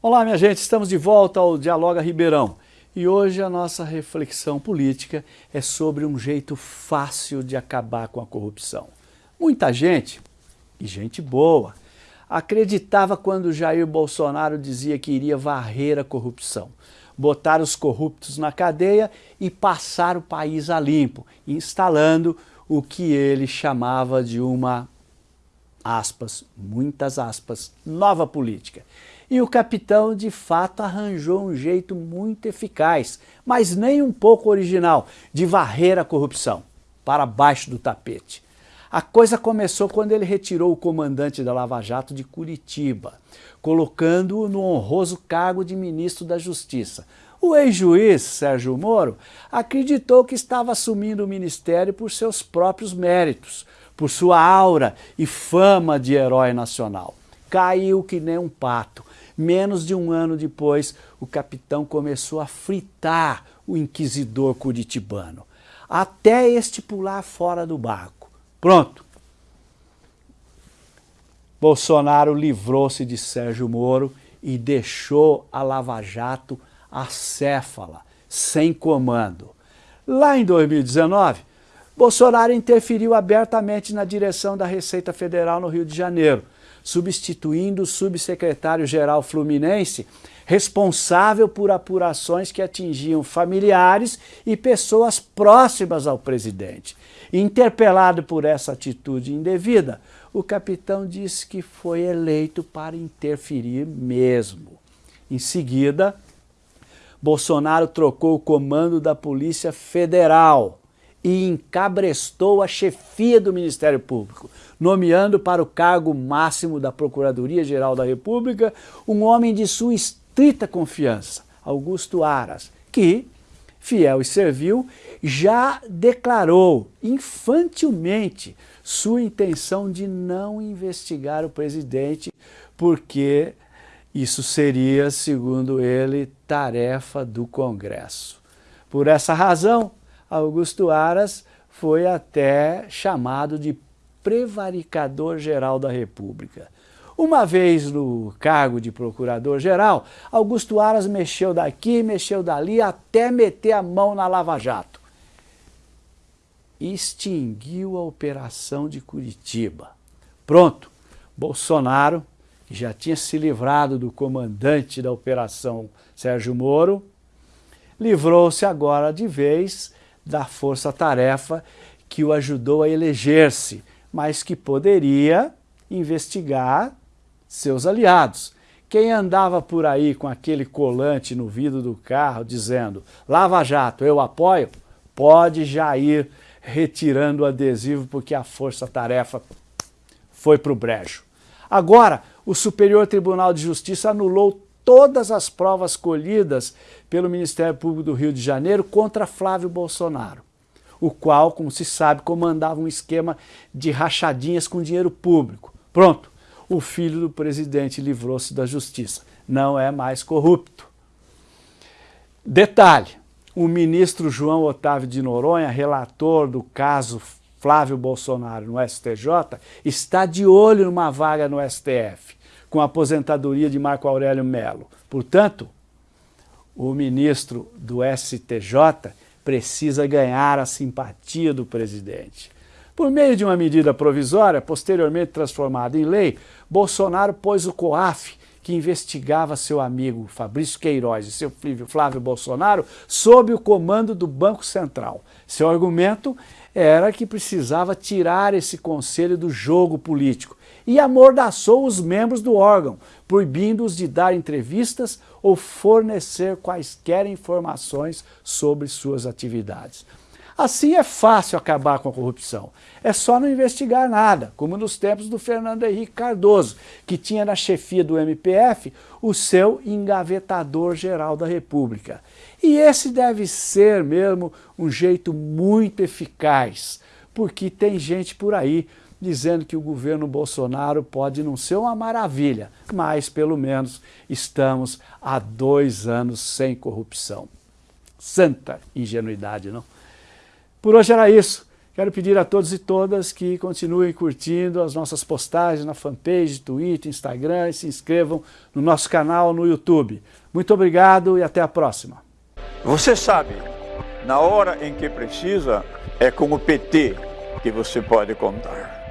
Olá, minha gente, estamos de volta ao Dialoga Ribeirão. E hoje a nossa reflexão política é sobre um jeito fácil de acabar com a corrupção. Muita gente, e gente boa, acreditava quando Jair Bolsonaro dizia que iria varrer a corrupção, botar os corruptos na cadeia e passar o país a limpo, instalando o que ele chamava de uma, aspas, muitas aspas, nova política. E o capitão, de fato, arranjou um jeito muito eficaz, mas nem um pouco original, de varrer a corrupção para baixo do tapete. A coisa começou quando ele retirou o comandante da Lava Jato de Curitiba, colocando-o no honroso cargo de ministro da Justiça. O ex-juiz Sérgio Moro acreditou que estava assumindo o ministério por seus próprios méritos, por sua aura e fama de herói nacional. Caiu que nem um pato Menos de um ano depois, o capitão começou a fritar o inquisidor curitibano, até este pular fora do barco. Pronto. Bolsonaro livrou-se de Sérgio Moro e deixou a Lava Jato acéfala, sem comando. Lá em 2019, Bolsonaro interferiu abertamente na direção da Receita Federal no Rio de Janeiro, substituindo o subsecretário-geral fluminense, responsável por apurações que atingiam familiares e pessoas próximas ao presidente. Interpelado por essa atitude indevida, o capitão disse que foi eleito para interferir mesmo. Em seguida, Bolsonaro trocou o comando da Polícia Federal e encabrestou a chefia do Ministério Público, nomeando para o cargo máximo da Procuradoria-Geral da República um homem de sua estrita confiança, Augusto Aras, que, fiel e servil, já declarou infantilmente sua intenção de não investigar o presidente, porque isso seria, segundo ele, tarefa do Congresso. Por essa razão, Augusto Aras foi até chamado de prevaricador-geral da República. Uma vez no cargo de procurador-geral, Augusto Aras mexeu daqui, mexeu dali, até meter a mão na Lava Jato. Extinguiu a operação de Curitiba. Pronto, Bolsonaro, que já tinha se livrado do comandante da operação Sérgio Moro, livrou-se agora de vez da força-tarefa que o ajudou a eleger-se, mas que poderia investigar seus aliados. Quem andava por aí com aquele colante no vidro do carro dizendo Lava Jato, eu apoio, pode já ir retirando o adesivo porque a força-tarefa foi para o brejo. Agora, o Superior Tribunal de Justiça anulou todas as provas colhidas pelo Ministério Público do Rio de Janeiro contra Flávio Bolsonaro, o qual, como se sabe, comandava um esquema de rachadinhas com dinheiro público. Pronto, o filho do presidente livrou-se da justiça, não é mais corrupto. Detalhe, o ministro João Otávio de Noronha, relator do caso Flávio Bolsonaro no STJ, está de olho numa vaga no STF com a aposentadoria de Marco Aurélio Melo. Portanto, o ministro do STJ precisa ganhar a simpatia do presidente. Por meio de uma medida provisória, posteriormente transformada em lei, Bolsonaro pôs o COAF, que investigava seu amigo Fabrício Queiroz e seu filho Flávio Bolsonaro, sob o comando do Banco Central. Seu argumento era que precisava tirar esse conselho do jogo político e amordaçou os membros do órgão, proibindo-os de dar entrevistas ou fornecer quaisquer informações sobre suas atividades. Assim é fácil acabar com a corrupção. É só não investigar nada, como nos tempos do Fernando Henrique Cardoso, que tinha na chefia do MPF o seu engavetador-geral da República. E esse deve ser mesmo um jeito muito eficaz, porque tem gente por aí dizendo que o governo Bolsonaro pode não ser uma maravilha, mas pelo menos estamos há dois anos sem corrupção. Santa ingenuidade, não? Por hoje era isso. Quero pedir a todos e todas que continuem curtindo as nossas postagens na fanpage, Twitter, Instagram e se inscrevam no nosso canal no YouTube. Muito obrigado e até a próxima. Você sabe, na hora em que precisa, é com o PT que você pode contar.